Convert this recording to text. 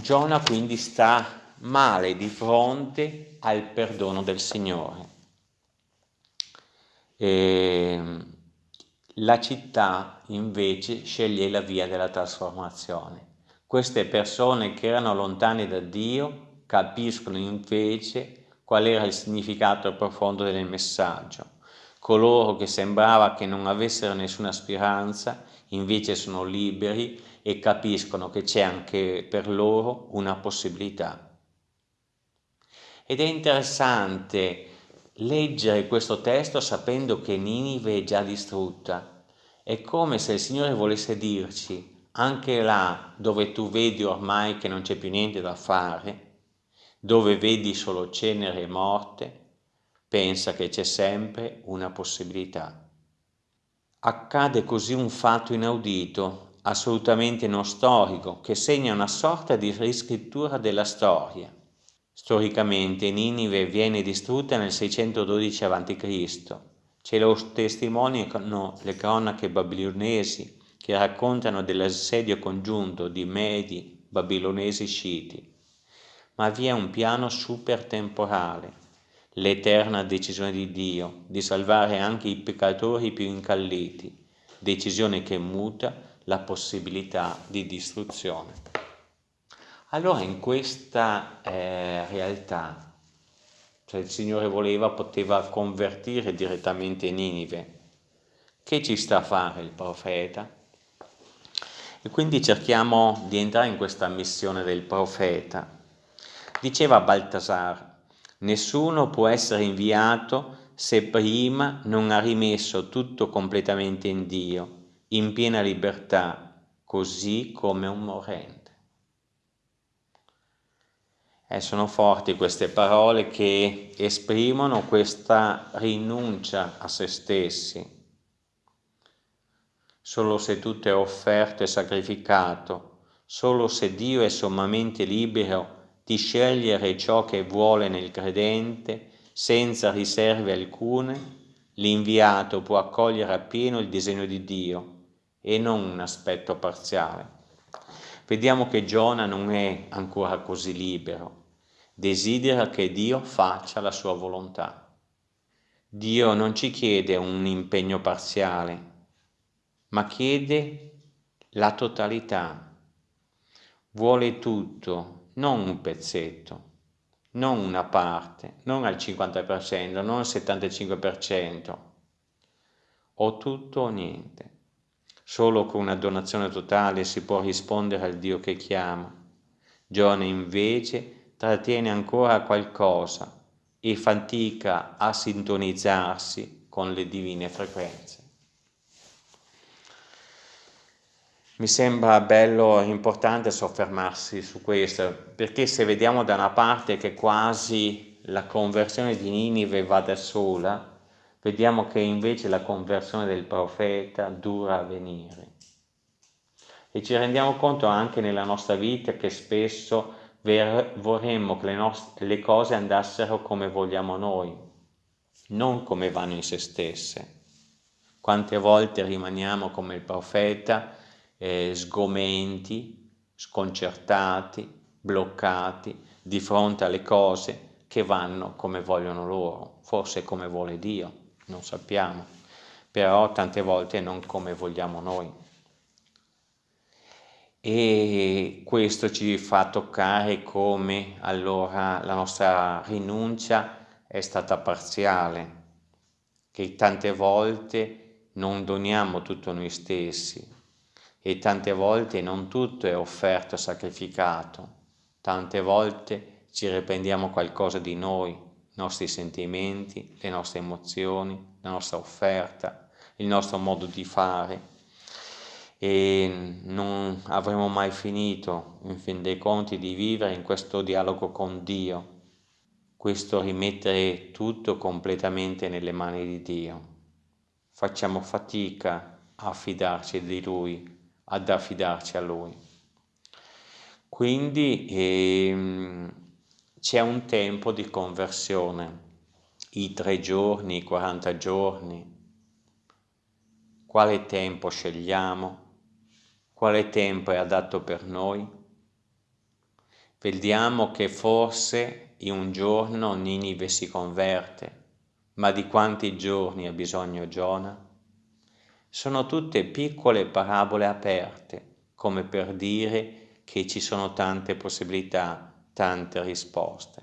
Giona quindi sta male di fronte al perdono del Signore. E la città invece sceglie la via della trasformazione. Queste persone che erano lontane da Dio capiscono invece qual era il significato profondo del messaggio. Coloro che sembrava che non avessero nessuna speranza invece sono liberi e capiscono che c'è anche per loro una possibilità. Ed è interessante leggere questo testo sapendo che Ninive è già distrutta. È come se il Signore volesse dirci, anche là dove tu vedi ormai che non c'è più niente da fare, dove vedi solo cenere e morte, pensa che c'è sempre una possibilità. Accade così un fatto inaudito, assolutamente non storico, che segna una sorta di riscrittura della storia. Storicamente Ninive viene distrutta nel 612 a.C. Ce lo testimoniano le cronache babilonesi che raccontano dell'assedio congiunto di Medi, babilonesi sciti. Ma vi è un piano supertemporale, l'eterna decisione di Dio di salvare anche i peccatori più incalliti, decisione che muta la possibilità di distruzione. Allora in questa eh, realtà, cioè il Signore voleva, poteva convertire direttamente Ninive. Che ci sta a fare il profeta? E quindi cerchiamo di entrare in questa missione del profeta. Diceva Baltasar, nessuno può essere inviato se prima non ha rimesso tutto completamente in Dio, in piena libertà, così come un morente. Eh, sono forti queste parole che esprimono questa rinuncia a se stessi. Solo se tutto è offerto e sacrificato, solo se Dio è sommamente libero di scegliere ciò che vuole nel credente, senza riserve alcune, l'inviato può accogliere appieno il disegno di Dio e non un aspetto parziale. Vediamo che Giona non è ancora così libero, desidera che Dio faccia la sua volontà. Dio non ci chiede un impegno parziale, ma chiede la totalità. Vuole tutto, non un pezzetto, non una parte, non al 50%, non al 75%. O tutto o niente. Solo con una donazione totale si può rispondere al Dio che chiama. Giona invece trattiene ancora qualcosa e fatica a sintonizzarsi con le divine frequenze. Mi sembra bello e importante soffermarsi su questo, perché se vediamo da una parte che quasi la conversione di Ninive va da sola, vediamo che invece la conversione del profeta dura a venire. E ci rendiamo conto anche nella nostra vita che spesso vorremmo che le, nostre, le cose andassero come vogliamo noi, non come vanno in se stesse. Quante volte rimaniamo come il profeta, eh, sgomenti, sconcertati, bloccati di fronte alle cose che vanno come vogliono loro, forse come vuole Dio non sappiamo, però tante volte non come vogliamo noi. E questo ci fa toccare come allora la nostra rinuncia è stata parziale, che tante volte non doniamo tutto noi stessi e tante volte non tutto è offerto, sacrificato, tante volte ci riprendiamo qualcosa di noi nostri sentimenti, le nostre emozioni, la nostra offerta, il nostro modo di fare e non avremo mai finito, in fin dei conti, di vivere in questo dialogo con Dio, questo rimettere tutto completamente nelle mani di Dio. Facciamo fatica a fidarci di Lui, ad affidarci a Lui. Quindi ehm, c'è un tempo di conversione, i tre giorni, i 40 giorni. Quale tempo scegliamo? Quale tempo è adatto per noi? Vediamo che forse in un giorno Ninive si converte, ma di quanti giorni ha bisogno Giona? Sono tutte piccole parabole aperte, come per dire che ci sono tante possibilità, tante risposte.